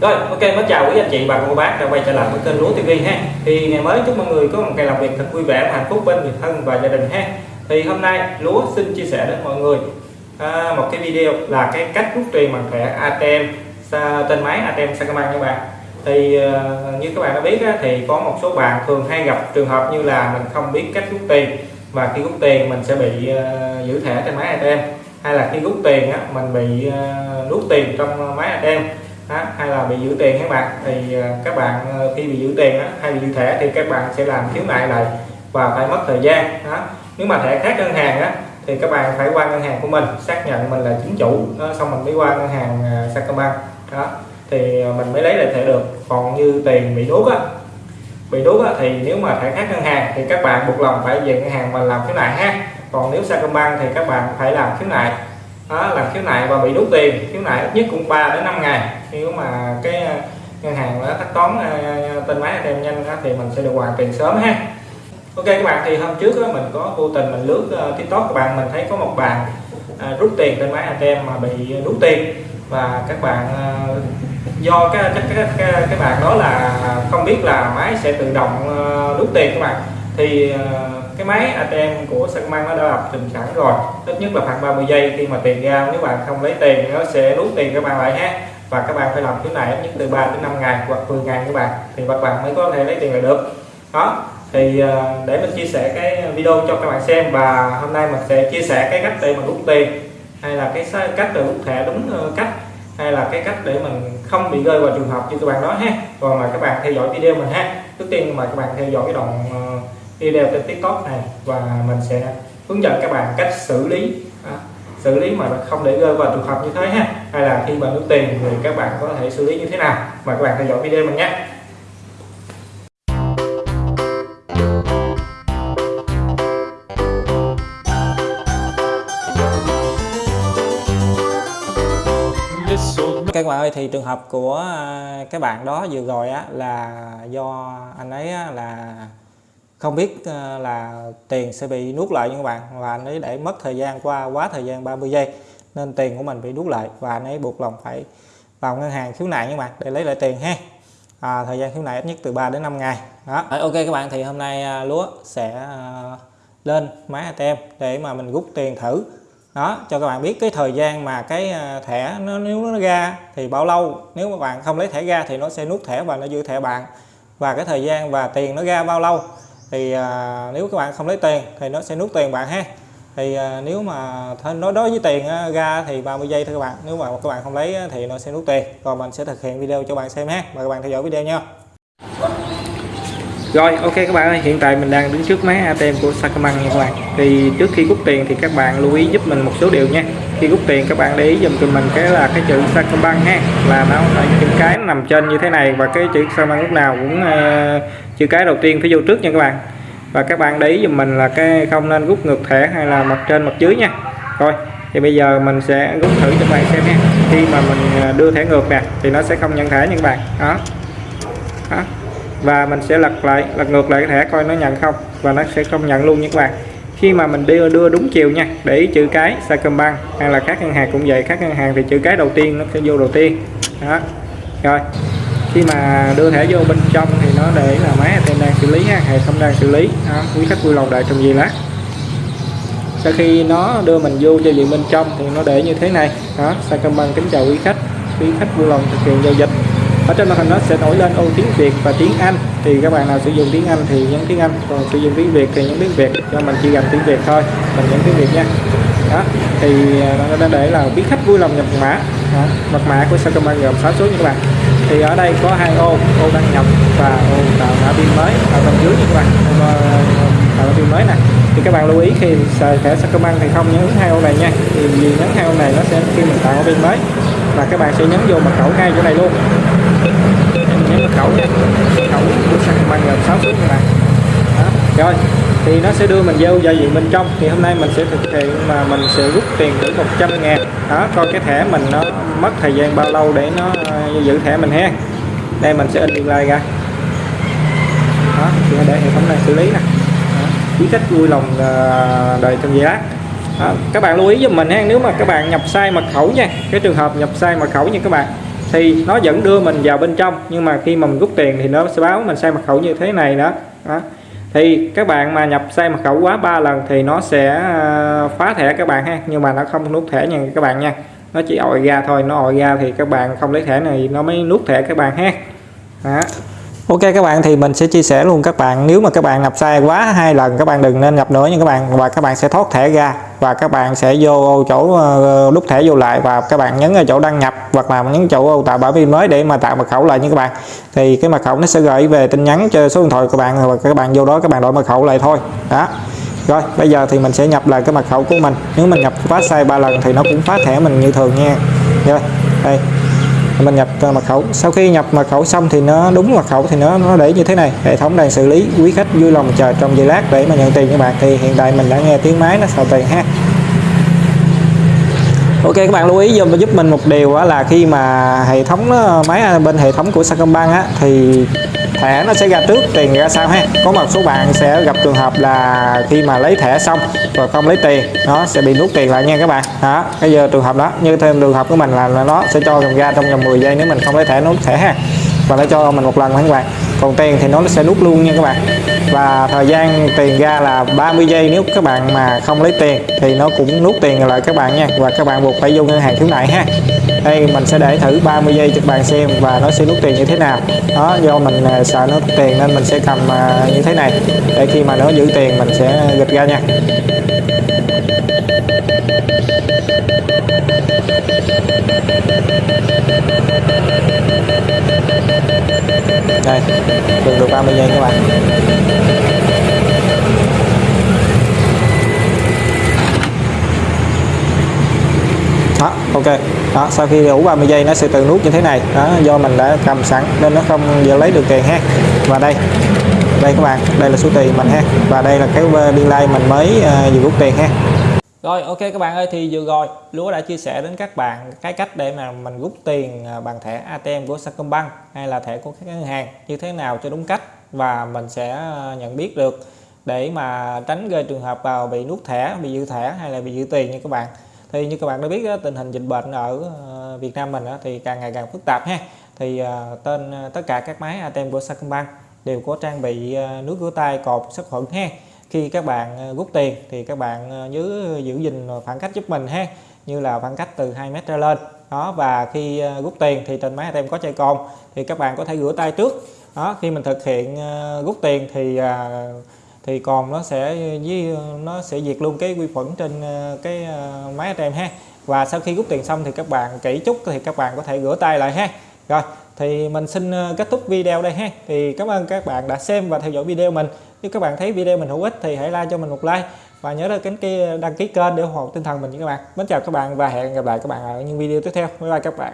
Rồi, ok, mới chào quý anh chị và cô bác đã quay trở lại với kênh Lúa TV ha. Thì ngày mới chúc mọi người có một ngày làm việc thật vui vẻ và hạnh phúc bên người thân và gia đình ha. Thì hôm nay Lúa xin chia sẻ đến mọi người à, một cái video là cái cách rút tiền bằng thẻ ATM tên máy ATM Sacombank các bạn. Thì à, như các bạn đã biết á, thì có một số bạn thường hay gặp trường hợp như là mình không biết cách rút tiền và khi rút tiền mình sẽ bị uh, giữ thẻ trên máy ATM hay là khi rút tiền á, mình bị uh, rút tiền trong máy ATM đó, hay là bị giữ tiền các bạn? Thì à, các bạn à, khi bị giữ tiền đó, hay bị giữ thẻ thì các bạn sẽ làm khiếu nại lại và phải mất thời gian đó. nếu mà thẻ khác ngân hàng á thì các bạn phải qua ngân hàng của mình xác nhận mình là chính chủ đó, xong mình mới qua ngân hàng à, Sacombank đó. Thì mình mới lấy lại thẻ được. Còn như tiền bị đốt á bị đốt á, thì nếu mà thẻ khác ngân hàng thì các bạn buộc lòng phải về ngân hàng mình làm khiếu nại ha. Còn nếu Sacombank thì các bạn phải làm khiếu nại đó, làm khiếu nại và bị đốt tiền. Khiếu nại ít nhất cũng 3 đến 5 ngày nếu mà cái ờ, ngân hàng nó thanh toán ờ, tên máy ATM nhanh đó, thì mình sẽ được hoàn tiền sớm ha. Ok các bạn thì hôm trước đó, mình có vô tình mình lướt ờ, TikTok các bạn mình thấy có một bạn rút tiền tên máy ATM mà bị rút tiền. Và các bạn do cái cái, cái cái cái bạn đó là không biết là máy sẽ tự động rút tiền các bạn. Thì cái máy ATM của Sacombank nó đã lập trình sẵn rồi. Ít nhất là khoảng 30 giây khi mà tiền ra. Nếu bạn không lấy tiền nó sẽ rút tiền các bạn lại ha và các bạn phải làm thứ này ít nhất từ 3 đến 5 ngày hoặc 10 ngày các bạn. Thì các bạn mới có thể lấy tiền lại được. Đó. Thì ờ, để mình chia sẻ cái video cho các bạn xem và hôm nay mình sẽ chia sẻ cái cách để mình rút tiền. Hay là cái cách để rút thẻ đúng ờ, cách. Hay là cái cách để mình không bị rơi vào trường hợp như các bạn đó ha. Còn mà các bạn theo dõi video mình ha. Trước tiên mà các bạn theo dõi cái đoạn ờ, video trên tiktok này và mình sẽ hướng dẫn các bạn cách xử lý. Xử lý mà không để rơi vào trường hợp như thế ha hay là khi bạn rút tiền thì các bạn có thể xử lý như thế nào? Mời các bạn theo dõi video mình nhé. Các bạn ơi, thì trường hợp của à, cái bạn đó vừa rồi á, là do anh ấy là không biết à, là tiền sẽ bị nuốt lại như các bạn. Và anh ấy để mất thời gian qua quá thời gian 30 giây nên tiền của mình bị nuốt lại và anh ấy buộc lòng phải vào ngân hàng khiếu nại nha các bạn để lấy lại tiền ha. À, thời gian khiếu nại ít nhất từ 3 đến 5 ngày. Đó. Ok các bạn thì hôm nay à, lúa sẽ à, lên máy ATM để mà mình rút tiền thử. Đó cho các bạn biết cái thời gian mà cái à, thẻ nó nếu nó ra thì bao lâu. Nếu mà bạn không lấy thẻ ra thì nó sẽ nút thẻ và nó giữ thẻ bạn. Và cái thời gian và tiền nó ra bao lâu thì à, nếu các bạn không lấy tiền thì nó sẽ nút tiền bạn ha thì à, nếu mà nói đối với tiền á, ra thì 30 giây thôi các bạn. Nếu mà các bạn không lấy thì nó sẽ nút tiền. Còn mình sẽ thực hiện video cho bạn xem ha. Mời các bạn theo dõi video nha. Rồi ok các bạn ơi. Hiện tại mình đang đứng trước máy ATM của Sacombank nha các bạn. Thì trước khi rút tiền thì các bạn lưu ý giúp mình một số điều nha. Khi rút tiền các bạn để ý dùm cho mình cái là cái chữ Sacombank ha. Là nó là chữ cái nằm trên như thế này. Và cái chữ Sacombank lúc nào cũng uh, chữ cái đầu tiên phải vô trước nha các bạn và các bạn để ý dùm mình là cái không nên rút ngược thẻ hay là mặt trên mặt dưới nha. Rồi thì bây giờ mình sẽ rút thử cho các bạn xem nha. Khi mà mình à, đưa thẻ ngược nè thì nó sẽ không nhận thẻ nha các bạn. Đó, đó. Và mình sẽ lật lại lật ngược lại cái thẻ coi nó nhận không. Và nó sẽ không nhận luôn nha các bạn. Khi mà mình đưa đưa đúng chiều nha để chữ cái Sacombank hay là các ngân hàng cũng vậy. Các ngân hàng thì chữ cái đầu tiên nó sẽ vô đầu tiên. Đó. Rồi khi mà đưa thẻ vô bên trong thì nó để là máy ATM xử lý ha hệ thống đang xử lý. Đó, quý khách vui lòng đợi trong giây lát. Sau khi nó đưa mình vô cho diện bên trong thì nó để như thế này. Đó Sacombank kính chào quý khách quý khách vui lòng thực hiện giao dịch. Ở trên màn hình nó sẽ nổi lên ô tiếng Việt và tiếng Anh. Thì các bạn nào sử dụng tiếng Anh thì nhấn tiếng Anh còn sử dụng tiếng Việt thì nhấn tiếng Việt cho mình chỉ cần tiếng Việt thôi mình nhấn tiếng Việt nha. Đó thì à, nó đã để là quý khách vui lòng nhập mã. Đó. mật mã của Sacombank gồm 6 số như các bạn thì ở đây có hai ô ô đăng nhập và ô tạo mã pin mới ở bên dưới như các bạn. Tạo mã pin mới nè. Thì các bạn lưu ý khi xài thẻ Sacombank thì không nhấn hai ô này nha. Thì vì nhấn hai ô này nó sẽ khi mình tạo mã pin mới. Và các bạn sẽ nhấn vô mật khẩu ngay chỗ này luôn. Nhấn mật khẩu nha. Mật khẩu của Sacombank là 6 số các bạn rồi thì nó sẽ đưa mình vô giao diện bên trong. Thì hôm nay mình sẽ thực hiện mà mình sẽ rút tiền thử 100 ngàn. Đó coi cái thẻ mình nó mất thời gian bao lâu để nó ờ, giữ thẻ mình ha. Đây mình sẽ in điện lại ra. Đó thì để hệ thống này xử lý nè. Quý khách vui lòng ờ, đợi trong giây lát đó, các bạn lưu ý giùm mình ha nếu mà các bạn nhập sai mật khẩu nha cái trường hợp nhập sai mật khẩu nha các bạn thì nó vẫn đưa mình vào bên trong nhưng mà khi mà mình rút tiền thì nó sẽ báo mình sai mật khẩu như thế này đó, đó thì các bạn mà nhập sai mật khẩu quá 3 lần thì nó sẽ à, phá thẻ các bạn ha. Nhưng mà nó không nút thẻ nha các bạn nha. Nó chỉ ội ra thôi. Nó ội ra thì các bạn không lấy thẻ này nó mới nút thẻ các bạn ha. Đó. Ok các bạn thì mình sẽ chia sẻ luôn các bạn. Nếu mà các bạn nhập sai quá hai lần các bạn đừng nên nhập nữa nha các bạn. Và các bạn sẽ thoát thẻ ra. Và các bạn sẽ vô chỗ ờ, đút thẻ vô lại. Và các bạn nhấn ở chỗ đăng nhập hoặc là nhấn chỗ tạo bảo pin mới để mà tạo mật khẩu lại nha các bạn. Thì cái mật khẩu nó sẽ gửi về tin nhắn cho số điện thoại của bạn và các bạn vô đó các bạn đổi mật khẩu lại thôi. Đó. Rồi bây giờ thì mình sẽ nhập lại cái mật khẩu của mình. Nếu mình nhập quá sai ba lần thì nó cũng phá thẻ mình như thường nha. Rồi đây mình nhập à, mật khẩu. Sau khi nhập mật khẩu xong thì nó, đúng mật khẩu thì nó nó để như thế này. Hệ thống đang xử lý quý khách vui lòng chờ trong giây lát để mà nhận tiền các bạn. Thì hiện tại mình đã nghe tiếng máy, nó xào tiền ha. Ok các bạn lưu ý giùm giúp mình một điều là khi mà hệ thống máy bên hệ thống của Sacombank á thì thẻ nó sẽ ra trước tiền ra sau ha? Có một số bạn sẽ gặp trường hợp là khi mà lấy thẻ xong rồi không lấy tiền nó sẽ bị nuốt tiền lại nha các bạn. Đó bây giờ trường hợp đó như thêm trường hợp của mình là, là nó sẽ cho mình ra trong vòng 10 giây nếu mình không lấy thẻ nút thẻ ha và nó cho mình một lần các bạn còn tiền thì nó sẽ nút luôn nha các bạn. Và thời gian tiền ra là 30 giây nếu các bạn mà không lấy tiền thì nó cũng nút tiền lại các bạn nha. Và các bạn buộc phải vô ngân hàng thứ nại ha. Đây, mình sẽ để thử 30 giây cho các bạn xem và nó sẽ nút tiền như thế nào. Đó, do mình à, sợ nó tiền nên mình sẽ cầm à, như thế này. Để khi mà nó giữ tiền mình sẽ gịch ra nha đây được được 30 giây các bạn? Đó ok. Đó sau khi đủ 30 giây nó sẽ tự nút như thế này. Đó do mình đã cầm sẵn nên nó không giờ lấy được tiền ha. Và đây đây các bạn đây là số tiền mình ha. Và đây là cái ờ, biên lai mình mới uh, vừa rút tiền ha rồi ok các bạn ơi thì vừa rồi Lúa đã chia sẻ đến các bạn cái cách để mà mình rút tiền à, bằng thẻ ATM của Sacombank hay là thẻ của các ngân hàng như thế nào cho đúng cách và mình sẽ à, nhận biết được để mà tránh gây trường hợp vào bị nút thẻ bị giữ thẻ hay là bị giữ tiền nha các bạn. Thì như các bạn đã biết đó, tình hình dịch bệnh ở à, Việt Nam mình đó, thì càng ngày càng phức tạp ha. Thì tên tất cả các máy ATM của Sacombank đều có trang bị nước rửa tay cột sát khuẩn ha khi các bạn ờ, rút tiền thì các bạn ờ, nhớ giữ gìn khoảng cách giúp mình ha, như là khoảng cách từ 2 mét trở lên. Đó, và khi ờ, rút tiền thì trên máy ATM có chai cồn, thì các bạn có thể rửa tay trước. Đó, khi mình thực hiện rút tiền thì thì còn nó sẽ với, nó sẽ diệt luôn cái vi khuẩn trên cái máy ATM ha. Và sau khi rút tiền xong thì các bạn kỹ chút thì các bạn có thể rửa tay lại ha. Rồi, thì mình xin kết thúc video đây ha. Thì cảm ơn các bạn đã xem và theo dõi video mình nếu các bạn thấy video mình hữu ích thì hãy like cho mình một like. Và nhớ đăng ký đăng ký kênh để ủng hộ tinh thần mình nha các bạn. Mến chào các bạn và hẹn gặp lại các bạn ở những video tiếp theo. Bye bye các bạn.